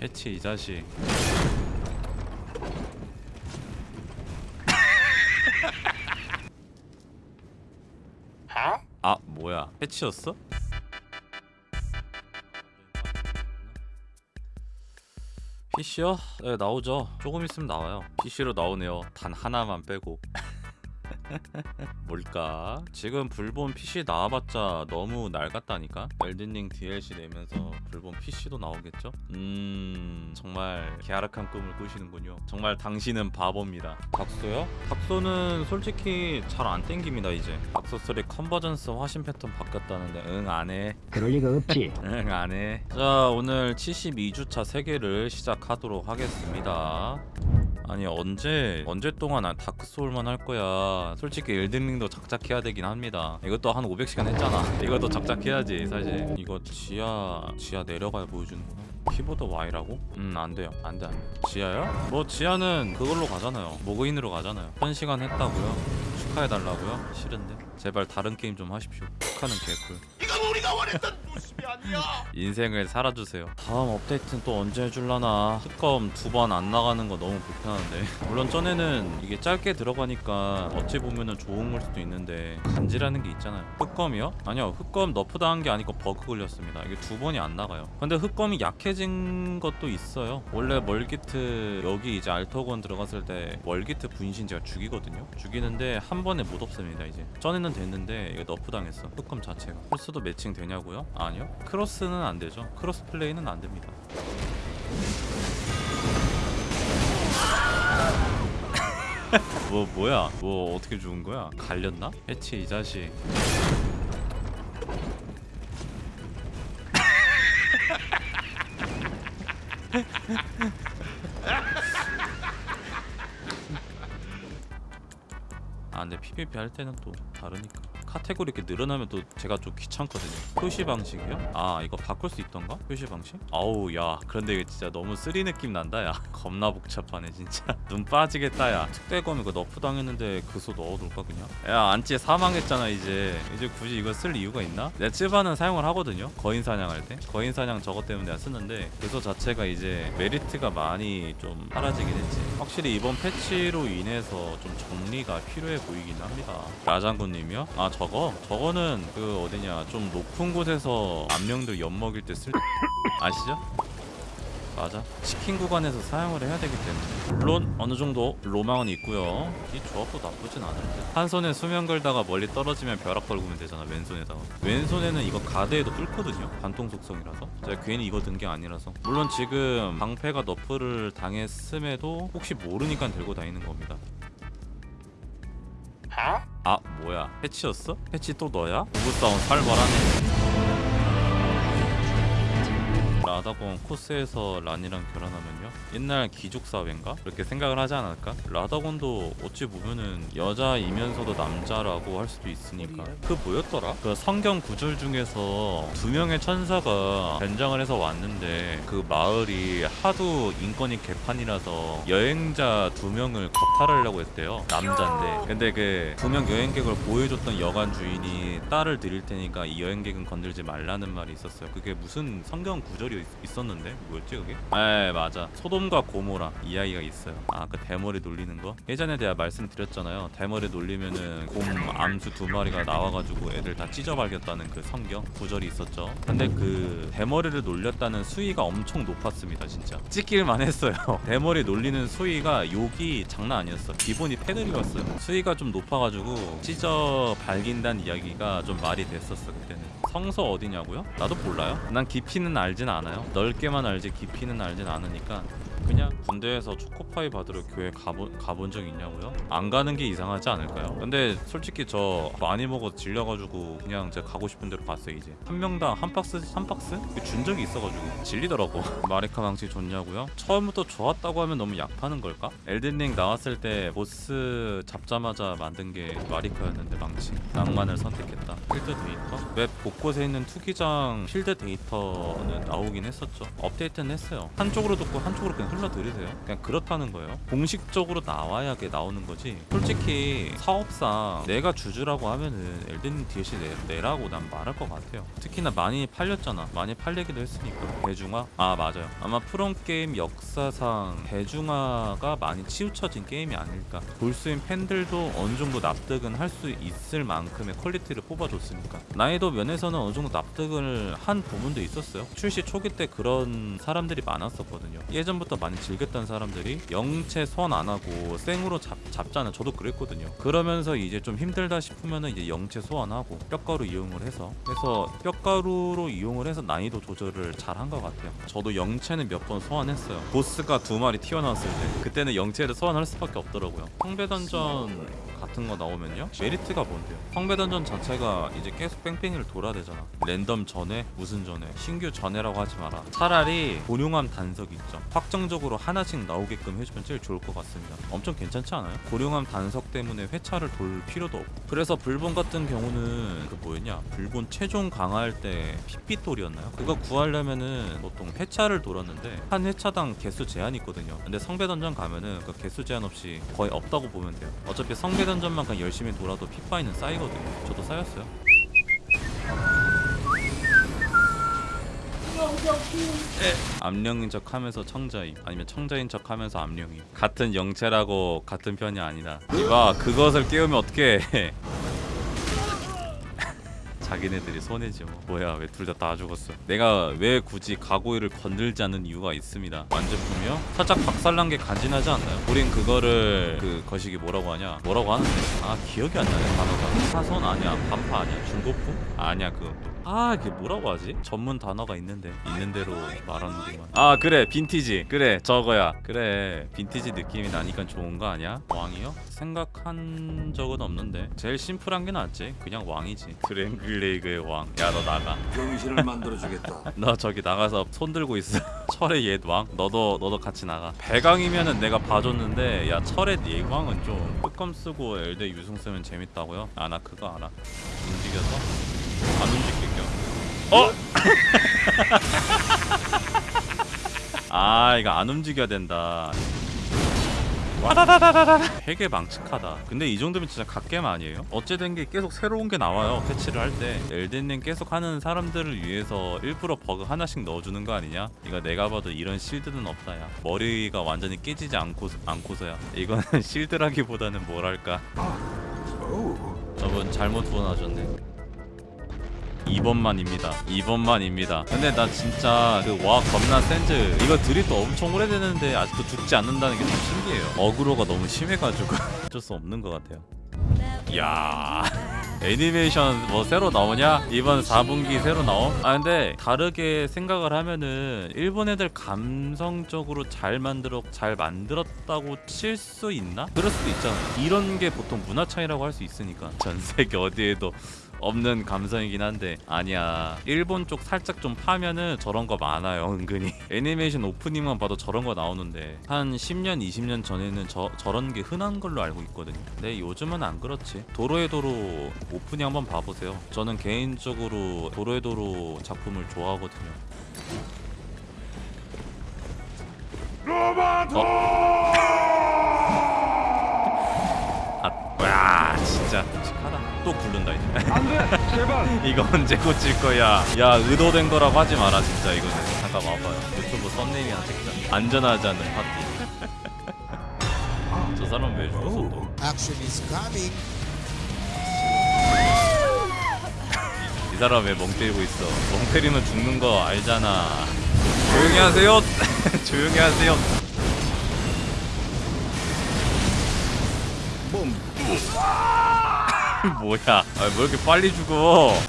해치 이 자식. 아 뭐야. 해치였어? PC요? 네 나오죠. 조금 있으면 나와요. PC로 나오네요. 단 하나만 빼고 뭘까? 지금 불본 PC 나와봤자 너무 낡았다니까? 엘든링 DLC 내면서 불본 PC도 나오겠죠? 음... 정말 계약한 꿈을 꾸시는군요 정말 당신은 바보입니다 닥소요? 닥소는 솔직히 잘 안 땡깁니다 이제 닥소3 컨버전스 화신 패턴 바뀌었다는데 응 안해 그럴 리가 없지. 응 안해 자 오늘 72주차 3개를 시작하도록 하겠습니다 아니 언제 언제 동안 난 다크소울만 할 거야. 솔직히 엘든링도 작작해야 되긴 합니다. 이것도 한 500시간 했잖아. 이것도 작작해야지 사실. 이거 지하 지하 내려가야 보여주는구나. 키보드 Y라고? 음 안돼요. 안돼 안돼. 지하요? 뭐 지하는 그걸로 가잖아요. 모그인으로 가잖아요. 1시간 했다고요? 축하해달라고요? 싫은데? 제발 다른 게임 좀 하십시오. 축하는 개꿀. 이건 우리가 원했던 모습이 아니야. 인생을 살아주세요. 다음 업데이트는 또 언제 해줄라나. 특검 두 번 안 나가는 거 너무 불편한데. 물론 전에는 이게 짧게 들어가니까 어찌 보면은 좋은 걸 수도 있는데. 간지라는 게 있잖아요. 흑검이요? 아니요. 흑검 nerf 당한 게 아니고 버그 걸렸습니다. 이게 두 번이 안 나가요. 근데 흑검이 약해진 것도 있어요. 원래 멀기트 여기 이제 알터건 들어갔을 때 멀기트 분신 제가 죽이거든요. 죽이는데 한 번에 못 없앱니다 이제. 전에는 됐는데 이거 nerf 당했어. 흑검 자체가. 플스도 매칭 되냐고요? 아니요 cross는 안 되죠? cross play는 안 됩니다. 뭐 뭐야? 뭐 어떻게 죽은 거야? 갈렸나? 해치 이 자식. 아 근데 PVP 할 때는 또 다르니까 카테고리 이렇게 늘어나면 또 제가 좀 귀찮거든요 표시 방식이요? 아 이거 바꿀 수 있던가? 표시 방식? 아우 야 그런데 이거 진짜 너무 쓰리 느낌 난다 야 겁나 복잡하네 진짜 눈 빠지겠다 야 특대검 이거 너프 당했는데 그소 넣어둘까 그냥? 야 안찌 사망했잖아 이제 이제 굳이 이거 쓸 이유가 있나? 내 찌바는 사용을 하거든요 거인 사냥할 때 거인 사냥 저것 때문에 내가 쓰는데 그소 자체가 이제 메리트가 많이 좀 사라지긴 했지 확실히 이번 패치로 인해서 좀 정리가 필요해 보이긴 합니다 라장군님이요? 아 저거? 저거는 그 어디냐 좀 높은 곳에서 안명들 엿먹일 때 쓸 아시죠? 맞아. 치킨 구간에서 사용을 해야 되기 때문에. 물론 어느 정도 로망은 있고요. 이 조합도 나쁘진 않은데 한 손에 수면 걸다가 멀리 떨어지면 벼락 걸고면 되잖아 왼손에다가 왼손에는 이거 가드에도 뚫거든요 관통 속성이라서. 제가 괜히 이거 든 게 아니라서. 물론 지금 방패가 너프를 당했음에도 혹시 모르니까 들고 다니는 겁니다. 아 뭐야 패치였어? 패치 또 너야? 부부싸움 살벌하네 라다공 코스에서 란이랑 결혼하면요? 옛날 귀족사회인가? 그렇게 생각을 하지 않을까? 라다곤도 어찌 보면은 여자이면서도 남자라고 할 수도 있으니까 그 뭐였더라? 그 성경 구절 중에서 두 명의 천사가 변장을 해서 왔는데 그 마을이 하도 인권이 개판이라서 여행자 두 명을 겁탈하려고 했대요 남자인데 근데 그 두 명 여행객을 보여줬던 여관 주인이 딸을 드릴 테니까 이 여행객은 건들지 말라는 말이 있었어요 그게 무슨 성경 구절이 있- 있었는데? 뭐였지 그게? 에 맞아. 소돔과 고모라. 이야기가 있어요. 아그 대머리 놀리는 거? 예전에 내가 말씀드렸잖아요. 대머리 놀리면은 곰 암수 두 마리가 나와가지고 애들 다 찢어발겼다는 그 성경? 구절이 있었죠. 근데 그 대머리를 놀렸다는 수위가 엄청 높았습니다 진짜. 찍힐만 했어요. 대머리 놀리는 수위가 욕이 장난 아니었어. 기본이 패드립이었어요. 수위가 좀 높아가지고 찢어 발긴다는 이야기가 좀 말이 됐었어 그때는 성서 어디냐고요? 나도 몰라요 난 깊이는 알진 않아요 넓게만 알지 깊이는 알진 않으니까 그냥 군대에서 초코파이 받으러 교회 가본, 가본 적 있냐고요? 안 가는 게 이상하지 않을까요? 근데 솔직히 저 많이 먹어 질려가지고 그냥 제가 가고 싶은 대로 갔어요 이제 한 명당 한 박스 한 박스 준 적이 있어가지고 질리더라고 마리카 망치 좋냐고요? 처음부터 좋았다고 하면 너무 약파는 걸까? 엘든링 나왔을 때 보스 잡자마자 만든 게 마리카였는데 망치 낭만을 선택했다 필드 데이터? 맵 곳곳에 있는 투기장 필드 데이터는 나오긴 했었죠 업데이트는 했어요 한쪽으로 듣고 한쪽으로 그냥 흘러들이세요. 그냥 그렇다는 거예요. 공식적으로 나와야 게 나오는 거지. 솔직히 사업상 내가 주주라고 하면은 엘든 DLC 내, 내라고 난 말할 것 같아요. 특히나 많이 팔렸잖아. 많이 팔리기도 했으니까. 대중화? 아 맞아요. 아마 프롬 게임 역사상 대중화가 많이 치우쳐진 게임이 아닐까. 골수인 팬들도 어느 정도 납득은 할 수 있을 만큼의 퀄리티를 뽑아줬으니까. 난이도 면에서는 어느 정도 납득을 한 부분도 있었어요. 출시 초기 때 그런 사람들이 많았었거든요. 예전부터 많이 즐겼던 사람들이 영체 소환 안 하고 생으로 잡, 잡잖아. 저도 그랬거든요. 그러면서 이제 좀 힘들다 싶으면은 이제 영체 소환하고 뼈가루 이용을 해서 해서 뼈가루로 이용을 해서 난이도 조절을 잘 한 것 같아요. 저도 영체는 몇 번 소환했어요. 보스가 두 마리 튀어나왔을 때 그때는 영체를 소환할 수밖에 없더라고요. 성배 던전 같은 거 나오면요? 메리트가 뭔데요? 성배 던전 자체가 이제 계속 뺑뺑이를 돌아야 되잖아. 랜덤 전에 무슨 전에 신규 전에라고 하지 마라. 차라리 고룡함 단석 있죠. 확정적으로 하나씩 나오게끔 해주면 제일 좋을 것 같습니다. 엄청 괜찮지 않아요? 고룡함 단석 때문에 회차를 돌 필요도 없고. 그래서 불본 같은 경우는 그 뭐였냐? 불본 최종 강화할 때 핏빛돌이었나요? 그거 구하려면은 보통 회차를 돌았는데 한 회차당 개수 제한이 있거든요. 근데 성배 던전 가면은 그 개수 제한 없이 거의 없다고 보면 돼요. 어차피 성배 던전만 그냥 열심히 돌아도 핏바이는 쌓이거든요. 저도 쌓였어요. 암령인 척 하면서 청자임. 아니면 청자인 척 하면서 암령임. 같은 영체라고 같은 편이 아니다. 이봐 그것을 깨우면 어떡해 자기네들이 손해지 뭐. 뭐야 왜 둘 다 다 죽었어? 내가 왜 굳이 가고이를 건들지 않는 이유가 있습니다. 완제품이요? 살짝 박살난 게 간지나지 않나요? 우린 그거를 그 거시기 뭐라고 하냐? 뭐라고 하는데? 아 기억이 안 나네 단어가. 사선 아니야 반파 아니야 중고품? 아니야 그것도 아 이게 뭐라고 하지? 전문 단어가 있는데 있는 대로 말하는구만. 아 그래 빈티지. 그래 저거야. 그래 빈티지 느낌이 나니까 좋은 거 아니야? 왕이요? 생각한 적은 없는데. 제일 심플한 게 낫지. 그냥 왕이지. 드랭글레이그의 왕. 야 너 나가. 병신을 만들어주겠다. 너 저기 나가서 손 들고 있어. 철의 옛 왕. 너도 너도 같이 나가. 배강이면은 내가 봐줬는데 야 철의 예왕은 좀 흑검 쓰고 엘드 유승 쓰면 재밌다고요? 아나 그거 알아. 움직여서? 안 움직일게요 어? 아 이거 안 움직여야 된다. 와다다다다다 되게 망측하다. 근데 이 정도면 진짜 갓겜 아니에요? 어찌된 게 계속 새로운 게 나와요 패치를 할 때. 엘든링 계속 하는 사람들을 위해서 일부러 버그 하나씩 넣어주는 거 아니냐? 이거 내가 봐도 이런 실드는 없다 야. 머리가 완전히 깨지지 않고, 않고서야. 이거는 실드라기보다는 뭐랄까? 저분 잘못 후원하셨네 2번만입니다 2번만입니다 근데 나 진짜 그 와 겁나 센즈 이거 드립도 엄청 오래되는데 아직도 죽지 않는다는 게 좀 신기해요 어그로가 너무 심해가지고 어쩔 수 없는 것 같아요 야 애니메이션 뭐 새로 나오냐? 이번 4분기 새로 나옴? 아 근데 다르게 생각을 하면은 일본 애들 감성적으로 잘 만들어 잘 만들었다고 칠 수 있나? 그럴 수도 있잖아. 이런 게 보통 문화 차이라고 할 수 있으니까 전 세계 어디에도 없는 감성이긴 한데. 아니야. 일본 쪽 살짝 좀 파면은 저런 거 많아요 은근히. 애니메이션 오프닝만 봐도 저런 거 나오는데. 한 10년 20년 전에는 저, 저런 게 흔한 걸로 알고 있거든요. 근데 요즘은 안 그렇지. 도로의 도로 오프닝 한번 봐보세요. 저는 개인적으로 도로의 도로 작품을 좋아하거든요. 아, 와 진짜 끔찍하다 또 굴른다 이제 안돼 제발 이거 언제 고칠 거야? 야 의도된 거라고 하지 마라 진짜 이거는. 잠깐 와봐요. 유튜브 썸네일이나 찍자. 안전하지 않는 파티. 저 사람 왜 죽었어 또? Action is coming. 이 사람 왜 멍 때리고 있어? 멍 때리면 죽는 거 알잖아. 조용히 하세요. 조용히 하세요. 뭐야? 아, 왜 이렇게 빨리 죽어?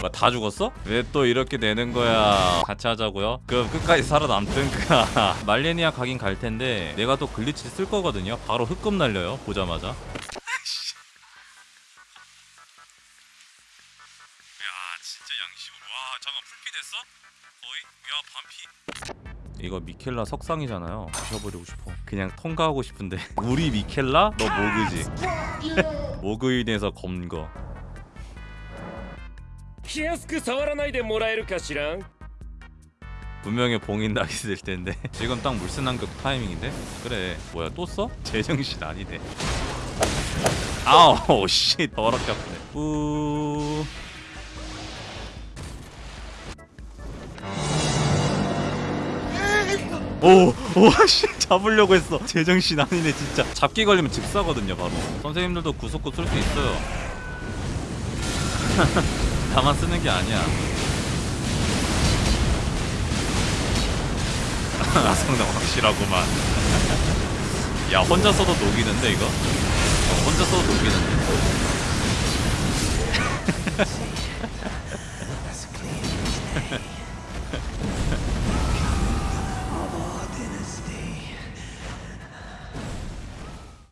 뭐, 다 죽었어? 왜 또 이렇게 되는 거야? 같이 하자고요? 그럼 끝까지 살아남든 그 말레니아 가긴 갈 텐데 내가 또 glitch 쓸 거거든요. 바로 흑금 날려요. 보자마자. 이거 미켈라 석상이잖아요 부셔버리고 싶어 그냥 통과하고 싶은데 우리 미켈라? 너 모그지 모그인에서 검거 気安く触らないでもらえるかしらん 분명히 봉인 나기 있을 텐데 지금 딱 물슨 한격 타이밍인데 그래 뭐야 또 써? 제정신 아니네 아우 씨 더럽게 아프네 뿌 오, 오씨 잡으려고 했어. 제정신 아니네 진짜. 잡기 걸리면 즉사거든요 바로. 선생님들도 구속구 쓸 수 있어요. 다만 쓰는 게 아니야. 성능 확실하구만. 야 혼자 써도 녹이는데 이거? 어, 혼자 써도 녹이는데.